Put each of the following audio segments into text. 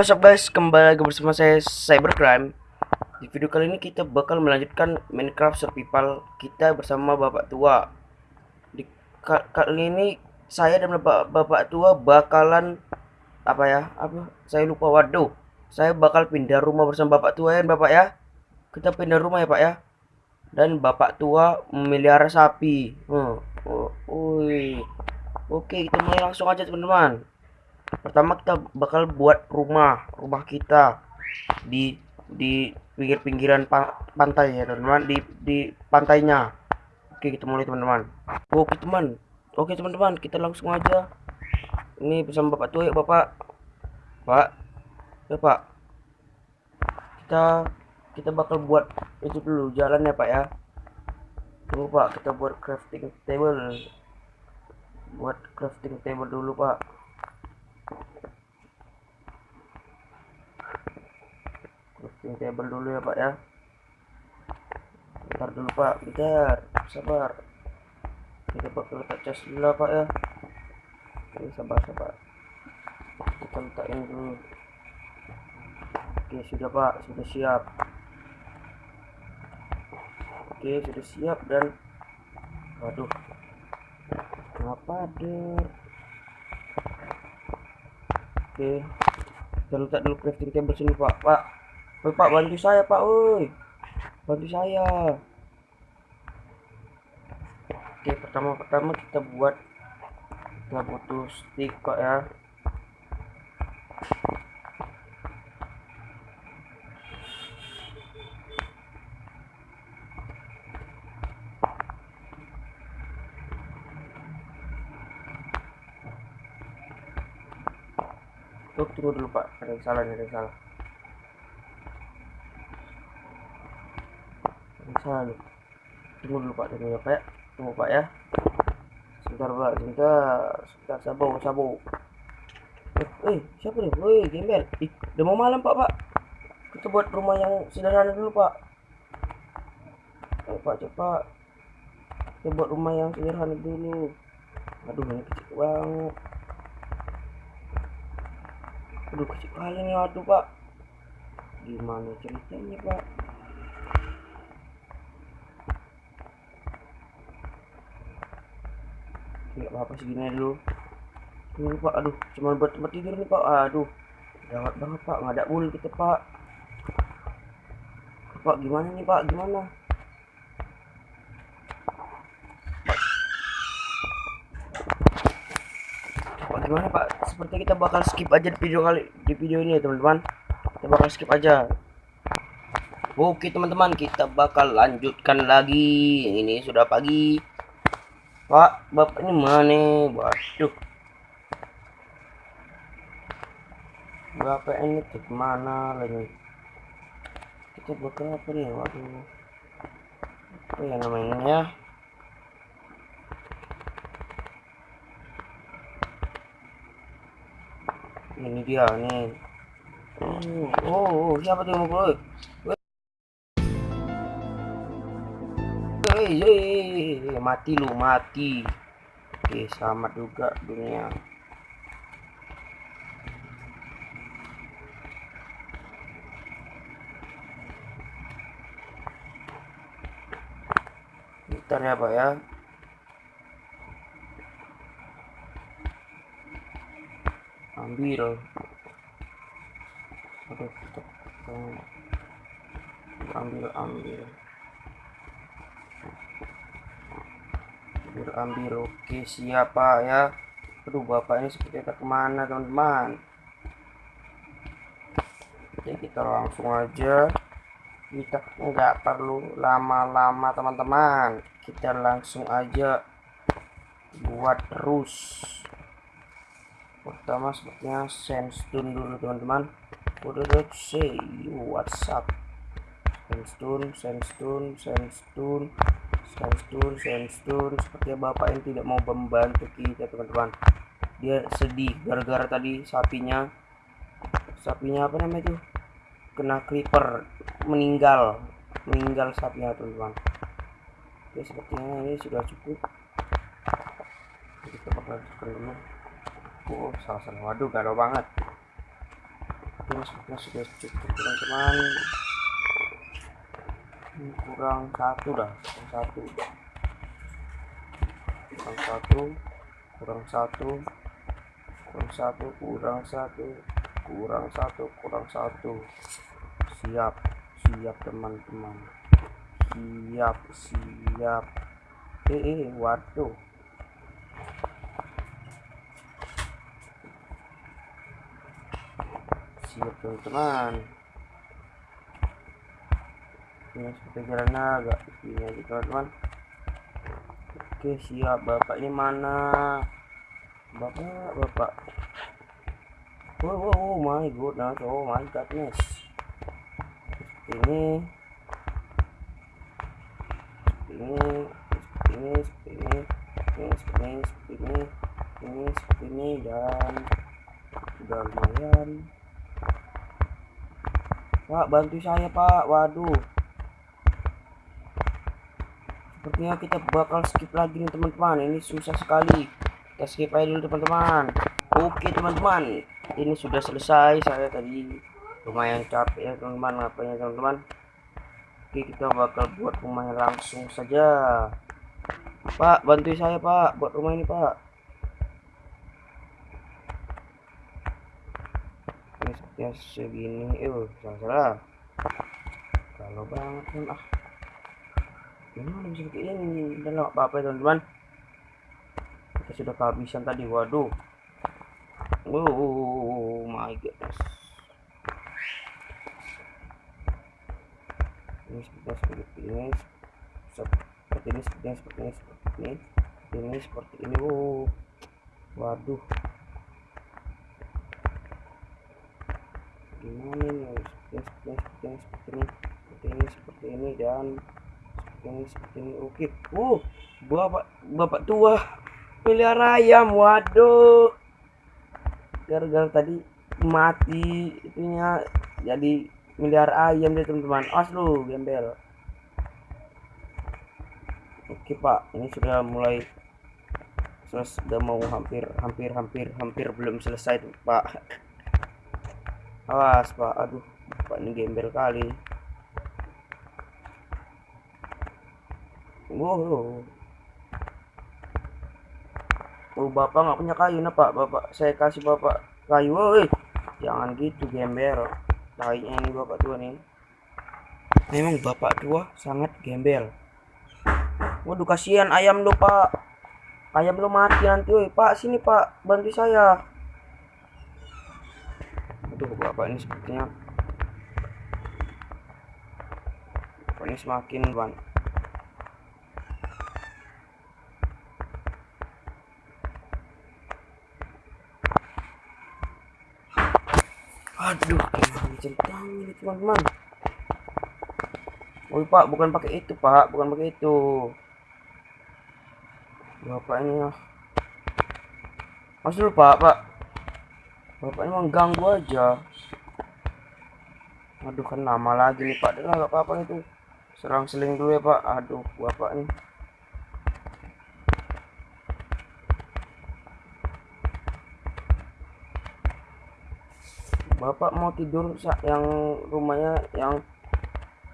What's up guys, kembali lagi bersama saya Cybercrime. Di video kali ini kita bakal melanjutkan Minecraft Survival kita bersama bapak tua. Di ka- kali ini saya dan bapak, bapak tua bakalan Apa ya, apa, saya lupa waduh. Saya bakal pindah rumah bersama bapak tua ya bapak ya. Kita pindah rumah ya pak ya. Dan bapak tua memelihara sapi. Hmm. oh, Oke kita mulai langsung aja teman-teman pertama kita bakal buat rumah rumah kita di di pinggir-pinggiran pa- pantai ya teman-teman. Di di pantainya. Oke kita mulai teman-teman. Oke teman. Oke teman-teman kita langsung aja. Ini bersama bapak tua ya bapak. Pak. Ya pak. Kita kita bakal buat itu dulu jalan ya pak ya. Tunggu pak kita buat crafting table. Buat crafting table dulu pak crafting table dulu ya pak ya. Bentar dulu pak. Bentar. Sabar. Kita bakal letak chest dulu lah, pak ya. Oke sabar sabar. Kita letakin dulu. Oke sudah pak. Sudah siap. Oke sudah siap dan waduh. Kenapa der? Oke. Kita letak dulu crafting table sini pak. Pak Woi pak bantu saya pak woi. Bantu saya. Oke pertama pertama kita buat kita butuh stick pak ya. Tuh, tunggu dulu pak. Ada yang salah ada yang salah bisa nih tunggu dulu pak. Tunggu ya pak ya. Tunggu pak ya. Sebentar pak. Sebentar. Sebentar. Sabar sabar. Eh, eh siapa nih woi gembel. Ih udah mau malam pak pak. Kita buat rumah yang sederhana dulu pak. Ayo pak cepat. Kita buat rumah yang sederhana dulu. Aduh ini kecil banget. Aduh kecil kali nih aduh pak. Gimana ceritanya pak nggak apa-apa segini aja dulu. Ini pak aduh cuma buat tempat tidur nih pak. Aduh gawat banget pak. Nggak ada ul kita pak. Pak gimana nih pak? Gimana? Pak gimana pak? Seperti kita bakal skip aja di video kali di video ini ya teman-teman. Kita bakal skip aja. Oke teman-teman kita bakal lanjutkan lagi. Ini sudah pagi Pak, bapak ini mana? Waduh. Bapak ini ke mana lagi? Kita bakal apa nih? Waduh. Apa ya namanya ya? Ini dia nih. Oh, oh, oh siapa tuh yang mau Hei, hei, mati lu, mati. Oke, selamat juga dunia. Bentar ya, Pak ya. Ambil. Aduh, ambil, ambil. Ambil oke siapa ya? Aduh bapak ini seperti itu ke mana teman-teman? Oke kita langsung aja. Kita nggak perlu lama-lama teman-teman. Kita langsung aja buat terus. Pertama sepertinya sandstone dulu teman-teman. Udah let's say what's up? Sandstone sandstone sandstone sandstone sandstone sepertinya bapak ini tidak mau membantu kita teman-teman. Dia sedih gara-gara tadi sapinya. Sapinya apa namanya itu? Kena creeper meninggal. Meninggal sapinya teman-teman. Oke sepertinya ini sudah cukup. Kita bakal dulu oh salah salah waduh galau banget. Ini sepertinya sudah cukup teman-teman. Kurang satu dah satu. Kurang satu kurang satu kurang satu kurang satu kurang satu kurang satu. Siap siap teman-teman. Siap siap. Eh, eh waduh. Siap teman-teman ini seperti jalannya agak ini aja teman-teman. Oke siap. Bapak ini mana? Bapak bapak. Wow, wow, oh my goodness. Oh my goodness. Ini ini ini ini ini ini ini ini dan sudah lumayan. Pak bantu saya pak. Waduh sepertinya kita bakal skip lagi nih teman-teman. Ini susah sekali. Kita skip aja dulu teman-teman. Oke teman-teman. Ini sudah selesai saya tadi. Lumayan capek ya teman-teman ngapain teman-teman? Oke kita bakal buat rumahnya langsung saja. Pak bantu saya pak buat rumah ini pak. Ya segini. Eh salah salah. Kalau banget ah gimana bisa kayak ini. Dan apa apa teman-teman. Kita sudah kehabisan tadi waduh. Oh my goodness. Ini seperti seperti ini. Seperti ini seperti ini seperti ini seperti ini. Ini seperti ini. Oh waduh. Gimana nih seperti ini seperti ini seperti ini seperti ini dan seperti ini seperti ini oke uh bapak bapak tua. Pelihara ayam waduh. Gara-gara tadi mati itunya. Jadi miliar ayam deh teman-teman. As lu gembel. Oke pak. Ini sudah mulai sudah mau hampir hampir hampir hampir belum selesai tuh pak. Awas pak. Aduh pak ini gembel kali wow. Oh bapak nggak punya kayu nah pak? Bapak saya kasih bapak kayu. Woi jangan gitu gembel kayaknya ini bapak tua nih. Memang bapak tua sangat gembel. Waduh kasihan ayam lo pak. Ayam lo mati nanti woi. Pak sini pak. Bantu saya. Aduh, bapak ini sepertinya bapak ini semakin ban. Ceritanya ini teman-teman? Oh pak, bukan pakai itu pak, bukan pakai itu. Bapak ini ya. Mas dulu pak, pak. Bapak emang ganggu aja. Aduh kan nama lagi nih Pak. Dengar gak apa-apa itu. Serang seling dulu ya Pak. Aduh Bapak nih. Bapak mau tidur yang rumahnya yang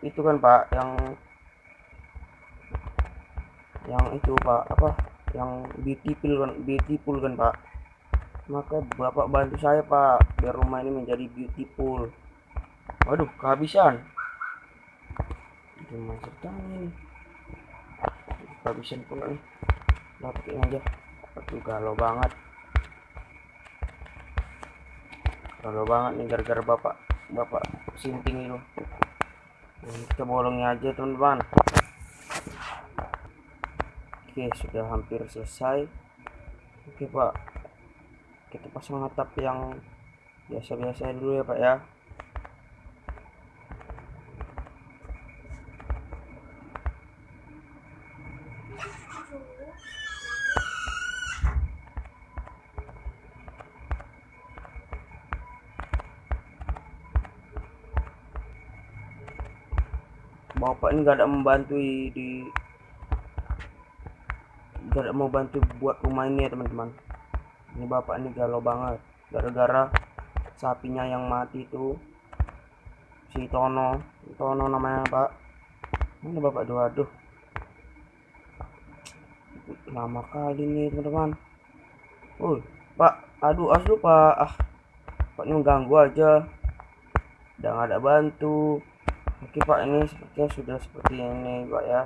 itu kan Pak, yang yang itu Pak, apa? Yang beautiful kan, beautiful kan Pak. Maka bapak bantu saya pak biar rumah ini menjadi beautiful waduh kehabisan. Gimana ceritanya kehabisan pula nih. Dapetin aja. Aduh galau banget galau banget nih gara-gara bapak bapak sinting itu. Kita bolongnya aja teman-teman. Oke sudah hampir selesai. Oke pak. Kita pasang atap yang biasa-biasa dulu ya pak ya bapak ini gak ada membantu di gak ada mau bantu buat rumah ini ya teman-teman. Ini bapak ini galau banget. Gara-gara sapinya yang mati itu si Tono Tono namanya pak. Mana bapak dua aduh. Lama kali nih teman-teman. Oh pak. Aduh aduh pak. Ah pak ini mengganggu aja. Udah nggak ada bantu oke pak ini sepertinya sudah seperti ini pak ya.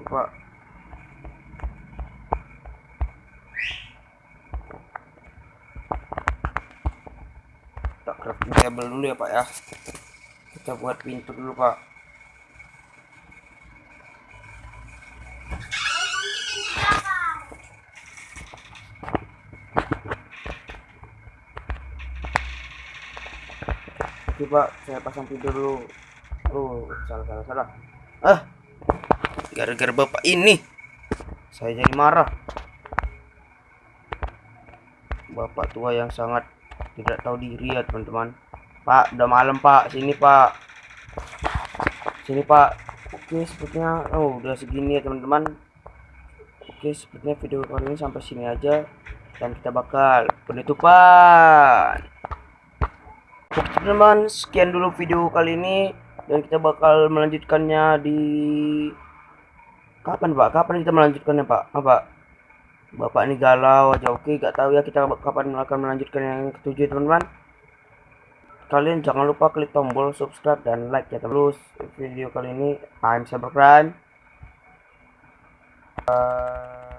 Oke, pak. Kita crafting table dulu ya pak ya. Kita buat pintu dulu pak pak saya pasang pintu dulu. Oh salah salah salah. Ah gara-gara bapak ini saya jadi marah. Bapak tua yang sangat tidak tahu diri ya teman-teman. Pak udah malam pak. Sini pak. Sini pak. Oke sepertinya oh udah segini ya teman-teman. Oke sepertinya video kali ini sampai sini aja dan kita bakal penutupan teman-teman sekian dulu video kali ini. Dan kita bakal melanjutkannya di kapan pak? Kapan kita melanjutkannya pak? Apa bapak ini galau aja. Oke gak tahu ya kita kapan akan melanjutkan yang ketujuh teman-teman. Kalian jangan lupa klik tombol subscribe dan like ya terus video kali ini I'm Cybercrime. Uh,